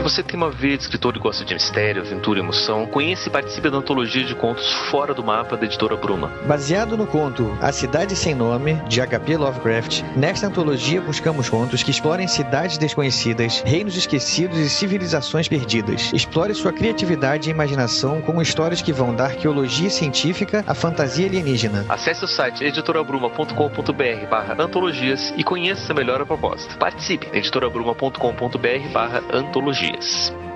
você tem uma veia de escritor e gosta de mistério, aventura e emoção, conheça e participe da antologia de contos Fora do Mapa da editora Bruma. Baseado no conto A Cidade Sem Nome, de H.P. Lovecraft, nesta antologia buscamos contos que explorem cidades desconhecidas, reinos esquecidos e civilizações perdidas. Explore sua criatividade e imaginação com histórias que vão da arqueologia científica à fantasia alienígena. Acesse o site editorabruma.com.br barra antologias e conheça melhor a proposta. Participe editorabruma.com.br barra antologias.